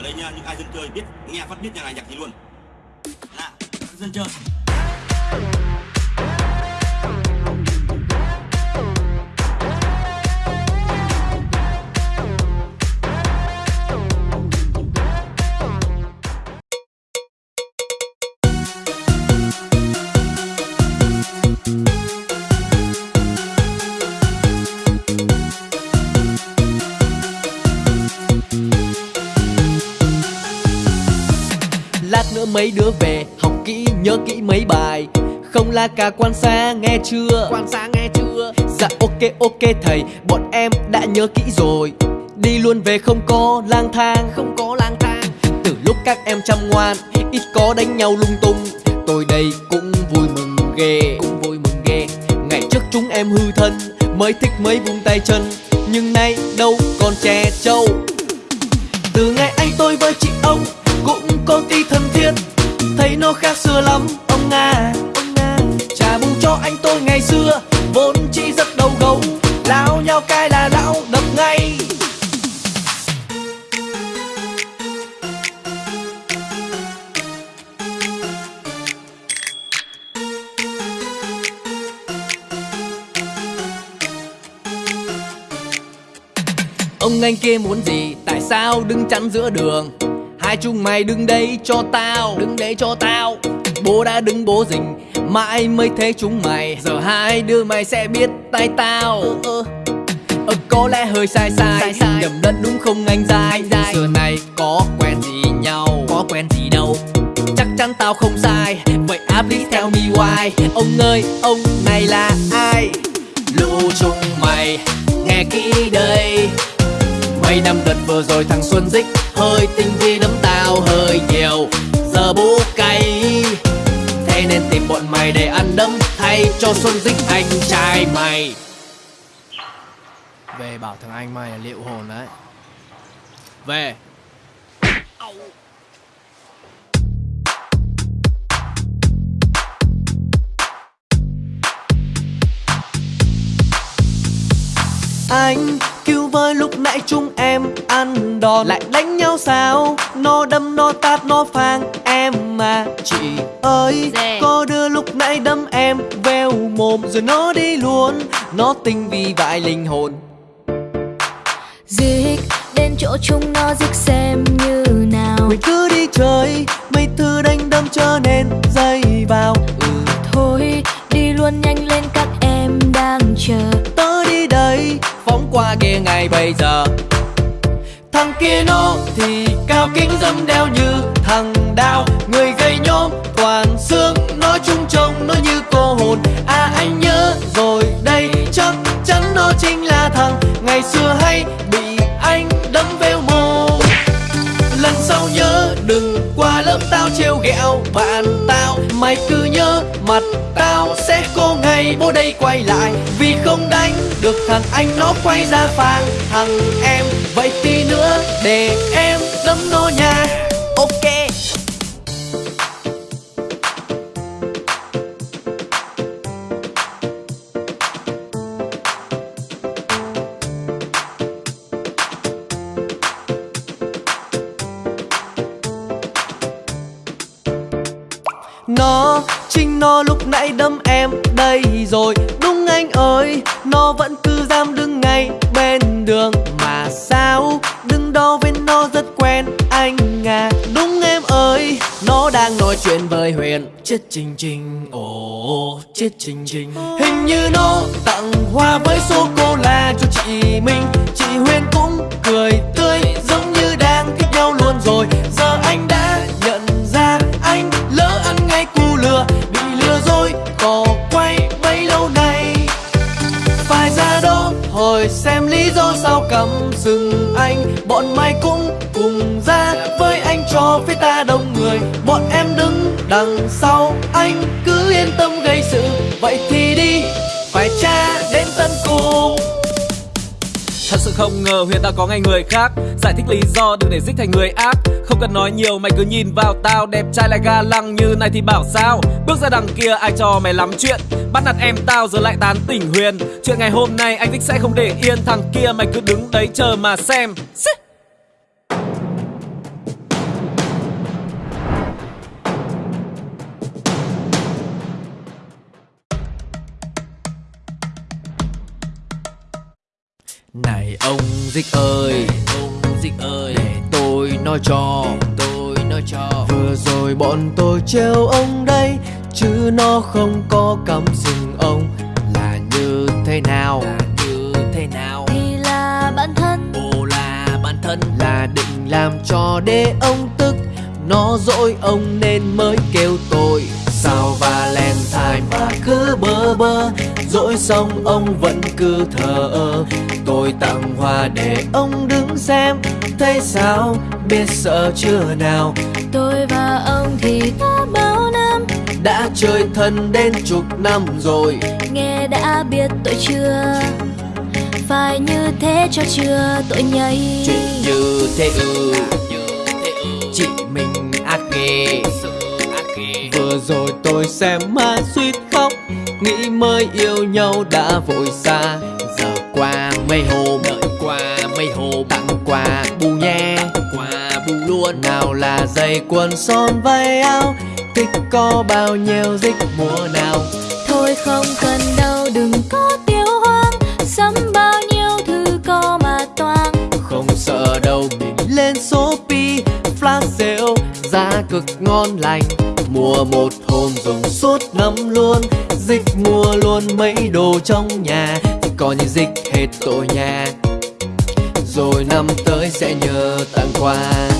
ở đây nha những ai dân chơi biết, nghe phát biết nhà này nhạc gì luôn. Là dân chơi. Mấy đứa về học kỹ nhớ kỹ mấy bài. Không là cả quan xa nghe chưa? Quan sát nghe chưa? Dạ ok ok thầy bọn em đã nhớ kỹ rồi. Đi luôn về không có lang thang. Không có lang thang. Từ lúc các em chăm ngoan Ít có đánh nhau lung tung. Tôi đây cũng vui mừng ghê. Cũng vui mừng ghê. Ngày trước chúng em hư thân Mới thích mấy vùng tay chân. Nhưng nay đâu còn trẻ trâu Từ ngày anh tôi với chị ông cũng có tí thân thiết Thấy nó khác xưa lắm. Ông à, ông à Trả bù cho anh tôi ngày xưa. Vốn chỉ rất đầu gấu Lao nhau cái là lão đập ngay. Ông anh kia muốn gì Tại sao đứng chắn giữa đường? Hai chúng mày đứng đây cho tao Đứng đấy cho tao. Bố đã đứng bố rình Mãi mới thấy chúng mày. Giờ hai đứa mày sẽ biết tay tao. Ơ Ờ. Có lẽ hơi sai sai, Sai sai. Nhầm lẫn đúng không anh dai? Anh dai. Xưa này có quen gì nhau Có quen gì đâu. Chắc chắn tao không sai. Vậy à please tell me why. Ông ơi ông này là ai? Lũ chúng mày Nghe kỹ đây Mấy năm đợt vừa rồi thằng Xuân Dích Hơi tinh vi đấm tao hơi nhiều. Giờ bố cay. Thế nên tìm bọn mày để ăn đấm Thay cho Xuân Dích anh trai mày. Về bảo thằng anh mày là liệu hồn đấy. Về Anh cứu với lúc nãy chúng em ăn đòn. Lại đánh nhau sao? Nó đâm nó tát nó phang em mà. Chị ơi Dạ. Có đứa lúc nãy đâm em Veo mồm rồi nó đi luôn. Nó tinh vi vãi linh hồn. Dịch đến chỗ chúng nó dịch xem như nào. Mình cứ đi chơi Mấy thứ đánh đâm trở nên dây Kia nó thì cao kính dâm đeo như thằng đao Người gây nhôm, toàn xương, Nói chung trông nó như cô hồn. À anh nhớ, rồi đây, Chắc chắn nó chính là thằng. Ngày xưa hay đừng qua lớp tao trêu ghẹo bạn tao. Mày cứ nhớ mặt tao sẽ có ngày bố đây quay lại. Vì không đánh được thằng anh nó quay ra phang thằng em, Vậy tí nữa để em đấm nó nha. Ok. Nó, chính nó lúc nãy đâm em đây rồi. Đúng anh ơi, nó vẫn cứ dám đứng ngay bên đường. Mà sao, đứng đó với nó rất quen anh à. Đúng em ơi, nó đang nói chuyện với Huyền. Chết trình trình, ồ, chết trình trình Hình như nó tặng hoa sao cầm rừng anh? Bọn mày cũng cùng ra với anh cho phía ta đông người. Bọn em đứng đằng sau anh, cứ yên tâm gây sự. Vậy thì đi, phải tra đến tận cùng. Thật sự không ngờ Huyền đã có ngày người khác. Giải thích lý do đừng để dích thành người ác. Không cần nói nhiều, mày cứ nhìn vào tao. Đẹp trai lại ga lăng như này thì bảo sao? Bước ra đằng kia, ai cho mày lắm chuyện? Bắt nạt em tao giờ lại tán tỉnh Huyền. Chuyện ngày hôm nay anh dích sẽ không để yên. Thằng kia mày cứ đứng đấy chờ mà xem. Dịch ơi. Ông dịch ơi. Để tôi nói cho. Tôi nói cho. Vừa rồi bọn tôi trêu ông đây Chứ nó không có cắm sừng ông. Là như thế nào? Là như thế nào? Thì là bạn thân. Ồ là bản thân. Là định làm cho để ông tức. Nó dỗi ông nên mới kêu tôi. Sao Valentine mà cứ bơ bơ Dỗi xong ông vẫn cứ thờ ơ. Tôi tặng hoa để ông đứng xem Thấy sao biết sợ chưa nào? Tôi và ông thì đã bao năm? Đã chơi thân đến chục năm rồi. Nghe đã biết tội chưa? Phải như thế cho chưa tội nhây? Chuyện như thế thế ừ Chị mình ác ghê Sự ác ghê Vừa rồi tôi xem mà suýt khóc Nghĩ mới yêu nhau đã vội xa. Giờ qua mấy hôm Đợi qua mấy hôm Tặng quà bù nhé. Qua bù luôn Nào là giày quần son váy áo. Thích có bao nhiêu dích mùa nào. Thôi không cần đâu đừng có tiêu hoang. Sắm bao nhiêu thứ có mà toang. Không sợ đâu mình lên Shopee Flash sale giá cực ngon lành Mua một hôm dùng suốt năm luôn. Dịch mua luôn mấy đồ trong nhà, Thì coi như dịch hết tội nhà. Rồi năm tới sẽ nhờ tặng quà.